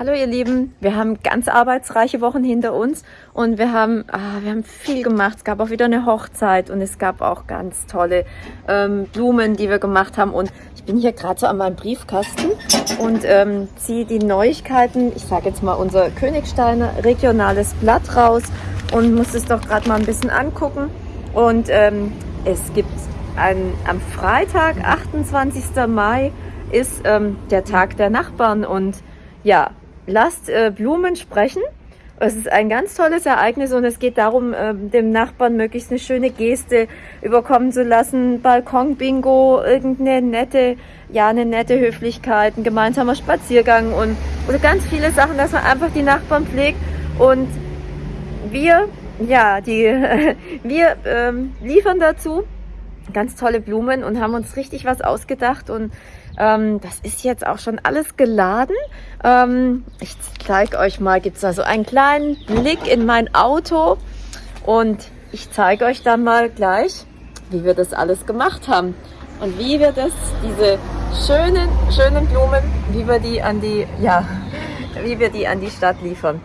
Hallo ihr Lieben, wir haben ganz arbeitsreiche Wochen hinter uns und wir haben, ah, wir haben viel gemacht. Es gab auch wieder eine Hochzeit und es gab auch ganz tolle ähm, Blumen, die wir gemacht haben. Und ich bin hier gerade so an meinem Briefkasten und ähm, ziehe die Neuigkeiten, ich sage jetzt mal unser Königsteiner regionales Blatt raus und muss es doch gerade mal ein bisschen angucken. Und ähm, es gibt ein, am Freitag, 28. Mai, ist ähm, der Tag der Nachbarn und ja, lasst äh, Blumen sprechen. Es ist ein ganz tolles Ereignis und es geht darum, äh, dem Nachbarn möglichst eine schöne Geste überkommen zu lassen. Balkon-Bingo, irgendeine nette, ja, eine nette Höflichkeit, ein gemeinsamer Spaziergang und oder ganz viele Sachen, dass man einfach die Nachbarn pflegt. Und wir, ja, die, wir ähm, liefern dazu ganz tolle Blumen und haben uns richtig was ausgedacht und ähm, das ist jetzt auch schon alles geladen. Ähm, ich zeige euch mal, gibt es da so einen kleinen Blick in mein Auto und ich zeige euch dann mal gleich, wie wir das alles gemacht haben und wie wir das, diese schönen, schönen Blumen, wie wir die an die, ja, wie wir die an die Stadt liefern.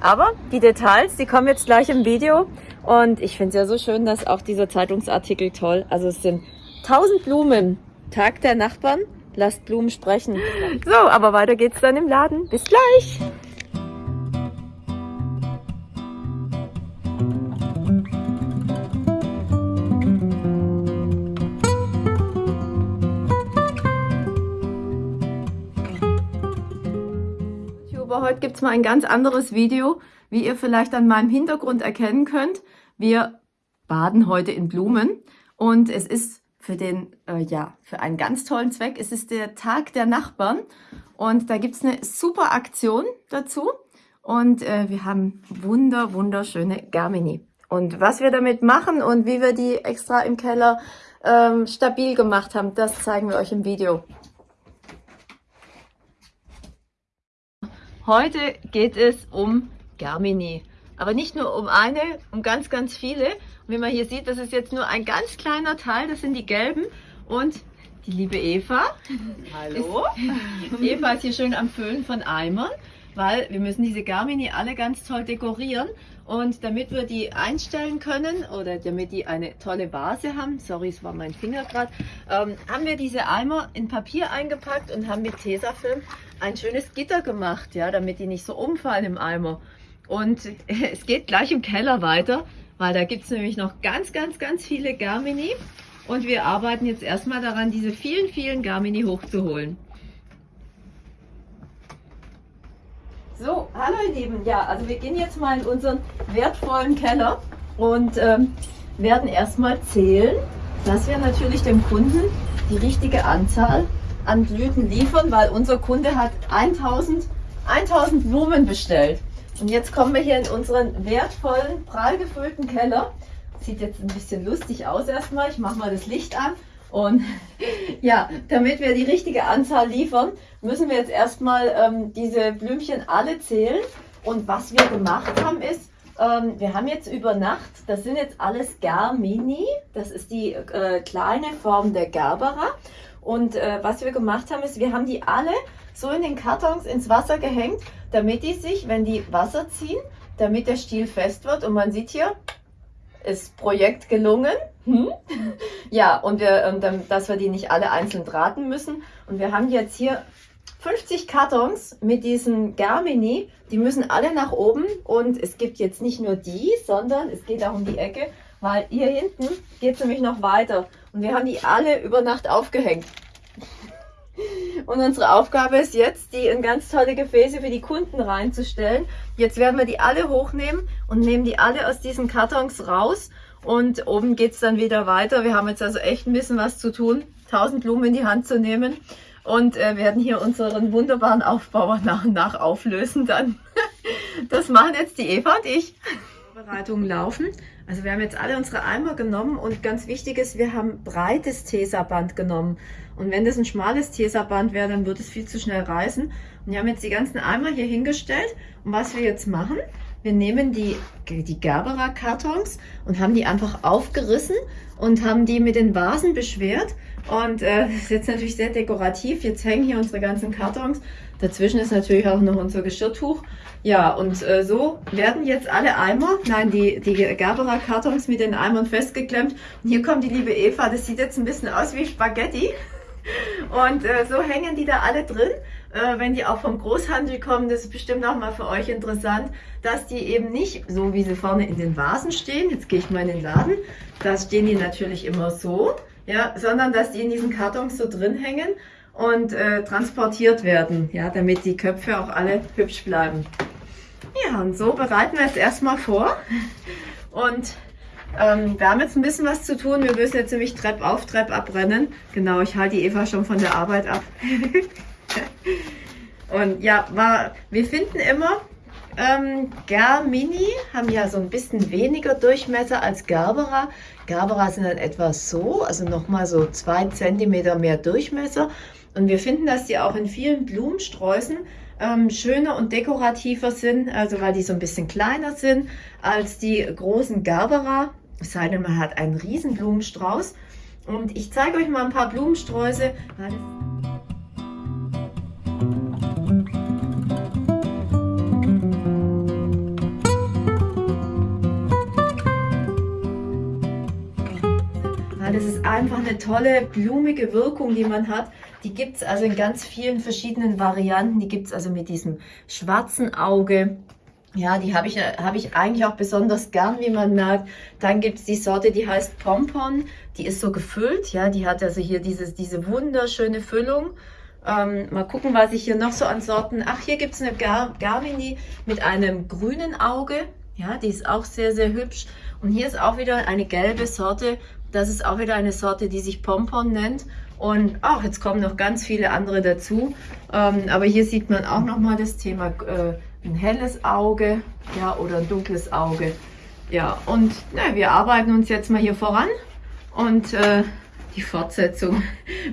Aber die Details, die kommen jetzt gleich im Video. Und ich finde es ja so schön, dass auch dieser Zeitungsartikel toll, also es sind 1000 Blumen, Tag der Nachbarn, lasst Blumen sprechen. So, aber weiter geht's dann im Laden. Bis gleich! heute gibt es mal ein ganz anderes Video, wie ihr vielleicht an meinem Hintergrund erkennen könnt. Wir baden heute in Blumen und es ist für den, äh, ja, für einen ganz tollen Zweck. Es ist der Tag der Nachbarn und da gibt es eine super Aktion dazu und äh, wir haben wunder, wunderschöne Garmini. Und was wir damit machen und wie wir die extra im Keller ähm, stabil gemacht haben, das zeigen wir euch im Video. Heute geht es um Germini. Aber nicht nur um eine, um ganz, ganz viele. Und wie man hier sieht, das ist jetzt nur ein ganz kleiner Teil, das sind die gelben. Und die liebe Eva. Hallo. Ist, Eva ist hier schön am Füllen von Eimern, weil wir müssen diese Garmini alle ganz toll dekorieren. Und damit wir die einstellen können oder damit die eine tolle Vase haben, sorry, es war mein Finger gerade, ähm, haben wir diese Eimer in Papier eingepackt und haben mit Tesafilm ein schönes Gitter gemacht, ja, damit die nicht so umfallen im Eimer. Und es geht gleich im Keller weiter, weil da gibt es nämlich noch ganz, ganz, ganz viele Garmini. Und wir arbeiten jetzt erstmal daran, diese vielen, vielen Garmini hochzuholen. So, hallo ihr Lieben. Ja, also wir gehen jetzt mal in unseren wertvollen Keller und ähm, werden erstmal zählen, dass wir natürlich dem Kunden die richtige Anzahl an Blüten liefern, weil unser Kunde hat 1000, 1000 Blumen bestellt. Und jetzt kommen wir hier in unseren wertvollen, prall gefüllten Keller. Sieht jetzt ein bisschen lustig aus erstmal. Ich mache mal das Licht an. Und ja, damit wir die richtige Anzahl liefern, müssen wir jetzt erstmal ähm, diese Blümchen alle zählen. Und was wir gemacht haben ist, ähm, wir haben jetzt über Nacht, das sind jetzt alles Garmini, das ist die äh, kleine Form der Gerbera. Und äh, was wir gemacht haben, ist, wir haben die alle so in den Kartons ins Wasser gehängt, damit die sich, wenn die Wasser ziehen, damit der Stiel fest wird. Und man sieht hier, ist Projekt gelungen. Hm? Ja, und wir, ähm, dass wir die nicht alle einzeln drahten müssen. Und wir haben jetzt hier 50 Kartons mit diesen Germini. Die müssen alle nach oben. Und es gibt jetzt nicht nur die, sondern es geht auch um die Ecke, weil hier hinten geht es nämlich noch weiter. Und wir haben die alle über Nacht aufgehängt. Und unsere Aufgabe ist jetzt, die in ganz tolle Gefäße für die Kunden reinzustellen. Jetzt werden wir die alle hochnehmen und nehmen die alle aus diesen Kartons raus. Und oben geht es dann wieder weiter. Wir haben jetzt also echt ein bisschen was zu tun, 1000 Blumen in die Hand zu nehmen. Und äh, werden hier unseren wunderbaren Aufbauer nach und nach auflösen dann. Das machen jetzt die Eva und ich. Vorbereitungen laufen. Also wir haben jetzt alle unsere Eimer genommen und ganz wichtig ist, wir haben breites Tesaband genommen. Und wenn das ein schmales Tesaband wäre, dann würde es viel zu schnell reißen. Und wir haben jetzt die ganzen Eimer hier hingestellt. Und was wir jetzt machen, wir nehmen die, die Gerbera-Kartons und haben die einfach aufgerissen und haben die mit den Vasen beschwert. Und äh, das ist jetzt natürlich sehr dekorativ. Jetzt hängen hier unsere ganzen Kartons. Dazwischen ist natürlich auch noch unser Geschirrtuch. Ja, und äh, so werden jetzt alle Eimer, nein, die, die Gerbera-Kartons mit den Eimern festgeklemmt. Und hier kommt die liebe Eva, das sieht jetzt ein bisschen aus wie Spaghetti. Und äh, so hängen die da alle drin. Äh, wenn die auch vom Großhandel kommen, das ist bestimmt auch mal für euch interessant, dass die eben nicht so, wie sie vorne in den Vasen stehen, jetzt gehe ich mal in den Laden, da stehen die natürlich immer so, ja, sondern dass die in diesen Kartons so drin hängen und äh, transportiert werden, ja, damit die Köpfe auch alle hübsch bleiben. Ja, und so bereiten wir jetzt erstmal vor. Und ähm, wir haben jetzt ein bisschen was zu tun. Wir müssen jetzt nämlich Trepp auf, Trepp abrennen. Genau, ich halte die Eva schon von der Arbeit ab. und ja, war, wir finden immer, ähm, Germini haben ja so ein bisschen weniger Durchmesser als Gerbera. Gerbera sind dann etwas so, also nochmal so zwei Zentimeter mehr Durchmesser. Und wir finden, dass die auch in vielen Blumensträußen ähm, schöner und dekorativer sind, also weil die so ein bisschen kleiner sind als die großen Gerbera. Es sei denn, man hat einen riesen Blumenstrauß. Und ich zeige euch mal ein paar Blumensträuße. Eine tolle blumige Wirkung, die man hat. Die gibt es also in ganz vielen verschiedenen Varianten. Die gibt es also mit diesem schwarzen Auge. Ja, die habe ich, hab ich eigentlich auch besonders gern, wie man merkt. Dann gibt es die Sorte, die heißt Pompon. Die ist so gefüllt. Ja, die hat also hier dieses, diese wunderschöne Füllung. Ähm, mal gucken, was ich hier noch so an Sorten... Ach, hier gibt es eine Gar Garmini mit einem grünen Auge. Ja, die ist auch sehr, sehr hübsch. Und hier ist auch wieder eine gelbe Sorte. Das ist auch wieder eine Sorte, die sich Pompon nennt. Und auch jetzt kommen noch ganz viele andere dazu. Ähm, aber hier sieht man auch nochmal das Thema äh, ein helles Auge ja, oder ein dunkles Auge. Ja, und na, wir arbeiten uns jetzt mal hier voran. Und äh, die Fortsetzung,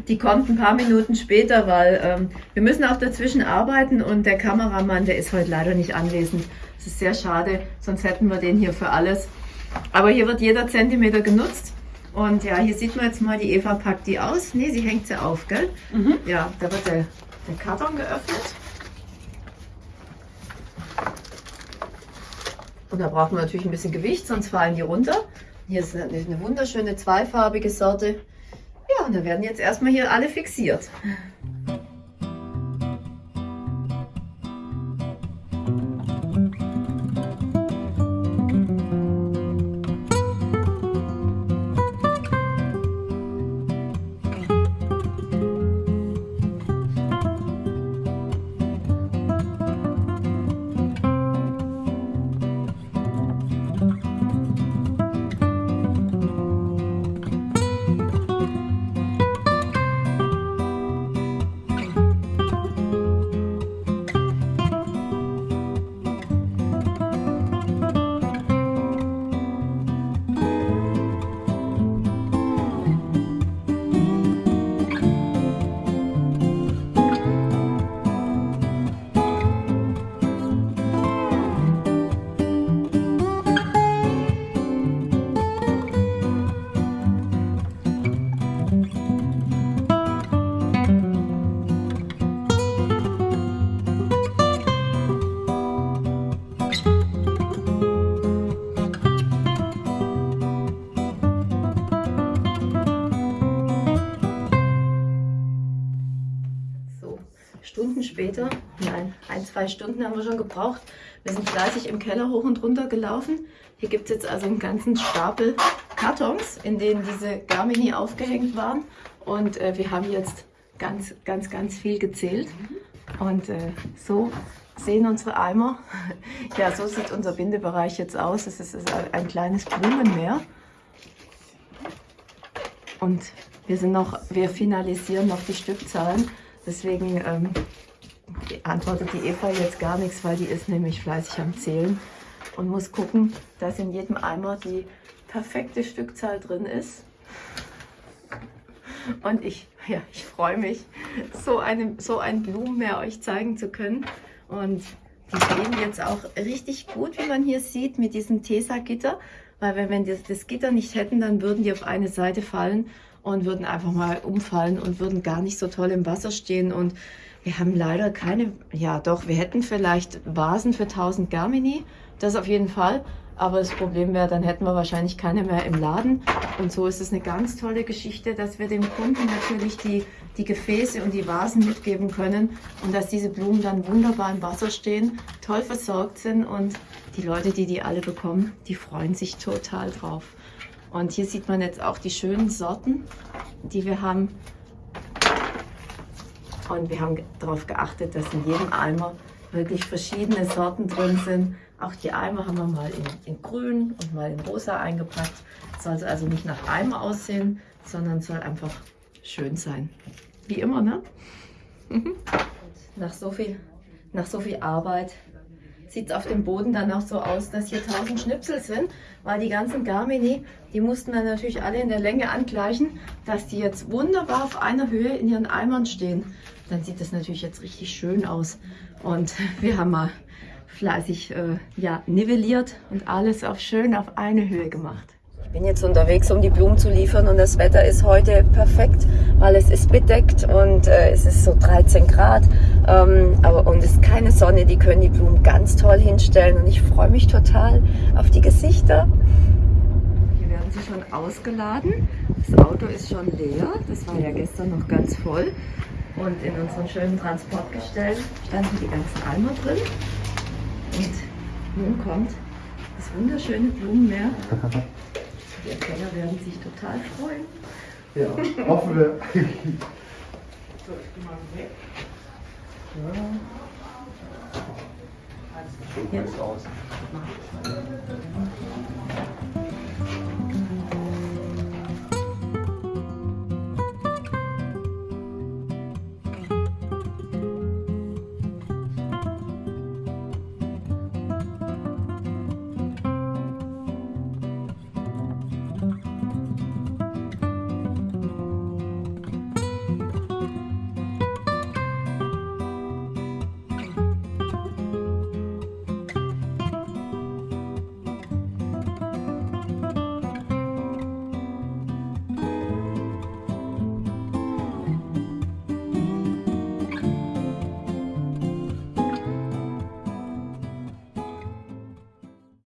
die kommt ein paar Minuten später, weil ähm, wir müssen auch dazwischen arbeiten und der Kameramann, der ist heute leider nicht anwesend. Das ist sehr schade, sonst hätten wir den hier für alles. Aber hier wird jeder Zentimeter genutzt. Und ja, hier sieht man jetzt mal, die Eva packt die aus. Ne, sie hängt sie auf, gell? Mhm. Ja, da wird der, der Karton geöffnet. Und da brauchen wir natürlich ein bisschen Gewicht, sonst fallen die runter. Hier ist eine, eine wunderschöne zweifarbige Sorte. Ja, und da werden jetzt erstmal hier alle fixiert. Zwei Stunden haben wir schon gebraucht. Wir sind fleißig im Keller hoch und runter gelaufen. Hier gibt es jetzt also einen ganzen Stapel Kartons, in denen diese Garmini aufgehängt waren. Und äh, wir haben jetzt ganz, ganz, ganz viel gezählt. Und äh, so sehen unsere Eimer. Ja, so sieht unser Bindebereich jetzt aus. Es ist ein kleines Blumenmeer. Und wir sind noch, wir finalisieren noch die Stückzahlen. Deswegen ähm, antwortet die Eva jetzt gar nichts, weil die ist nämlich fleißig am Zählen und muss gucken, dass in jedem Eimer die perfekte Stückzahl drin ist. Und ich, ja, ich freue mich, so, eine, so ein Blumenmeer euch zeigen zu können. Und Die stehen jetzt auch richtig gut, wie man hier sieht, mit diesem Tesa-Gitter. Weil wenn wir das, das Gitter nicht hätten, dann würden die auf eine Seite fallen und würden einfach mal umfallen und würden gar nicht so toll im Wasser stehen. Und wir haben leider keine, ja doch, wir hätten vielleicht Vasen für 1000 Garmini, das auf jeden Fall. Aber das Problem wäre, dann hätten wir wahrscheinlich keine mehr im Laden. Und so ist es eine ganz tolle Geschichte, dass wir dem Kunden natürlich die, die Gefäße und die Vasen mitgeben können und dass diese Blumen dann wunderbar im Wasser stehen, toll versorgt sind und die Leute, die die alle bekommen, die freuen sich total drauf. Und hier sieht man jetzt auch die schönen Sorten, die wir haben. Und wir haben darauf geachtet, dass in jedem Eimer wirklich verschiedene Sorten drin sind. Auch die Eimer haben wir mal in, in grün und mal in rosa eingepackt. Soll also nicht nach Eimer aussehen, sondern soll einfach schön sein. Wie immer, ne? nach, so viel, nach so viel Arbeit sieht es auf dem Boden dann auch so aus, dass hier 1000 Schnipsel sind, weil die ganzen Garmini, die mussten dann natürlich alle in der Länge angleichen, dass die jetzt wunderbar auf einer Höhe in ihren Eimern stehen. Dann sieht das natürlich jetzt richtig schön aus. Und wir haben mal fleißig äh, ja, nivelliert und alles auf schön auf eine Höhe gemacht. Ich bin jetzt unterwegs, um die Blumen zu liefern und das Wetter ist heute perfekt, weil es ist bedeckt und äh, es ist so 13 Grad ähm, aber, und es ist keine Sonne. Die können die Blumen ganz toll hinstellen und ich freue mich total auf die Gesichter. Hier werden sie schon ausgeladen. Das Auto ist schon leer. Das war ja gestern noch ganz voll. Und in unseren schönen Transportgestell standen die ganzen Eimer drin. Und nun kommt das wunderschöne Blumenmeer. Die Erkenner werden sich total freuen. Ja, hoffen wir. So, ich geh mal weg. So Ja. aus.